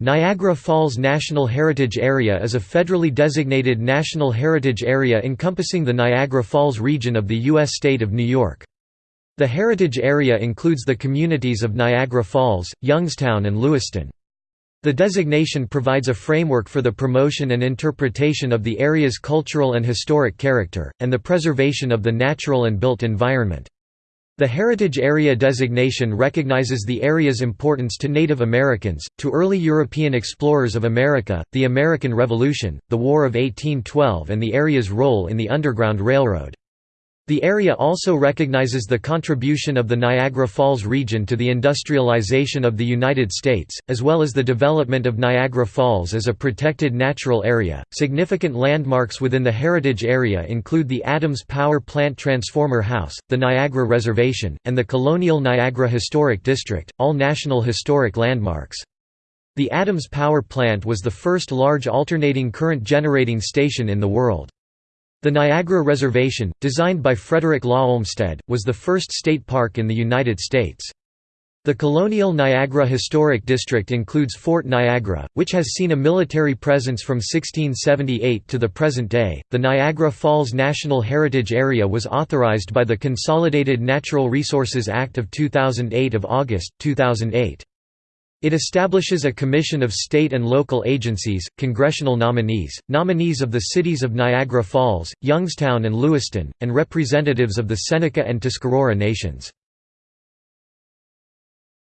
Niagara Falls National Heritage Area is a federally designated national heritage area encompassing the Niagara Falls region of the U.S. state of New York. The heritage area includes the communities of Niagara Falls, Youngstown and Lewiston. The designation provides a framework for the promotion and interpretation of the area's cultural and historic character, and the preservation of the natural and built environment. The Heritage Area designation recognizes the area's importance to Native Americans, to early European explorers of America, the American Revolution, the War of 1812 and the area's role in the Underground Railroad. The area also recognizes the contribution of the Niagara Falls region to the industrialization of the United States, as well as the development of Niagara Falls as a protected natural area. Significant landmarks within the heritage area include the Adams Power Plant Transformer House, the Niagara Reservation, and the Colonial Niagara Historic District, all National Historic Landmarks. The Adams Power Plant was the first large alternating current generating station in the world. The Niagara Reservation, designed by Frederick Law Olmsted, was the first state park in the United States. The Colonial Niagara Historic District includes Fort Niagara, which has seen a military presence from 1678 to the present day. The Niagara Falls National Heritage Area was authorized by the Consolidated Natural Resources Act of 2008 of August 2008. It establishes a commission of state and local agencies, congressional nominees, nominees of the cities of Niagara Falls, Youngstown and Lewiston, and representatives of the Seneca and Tuscarora nations.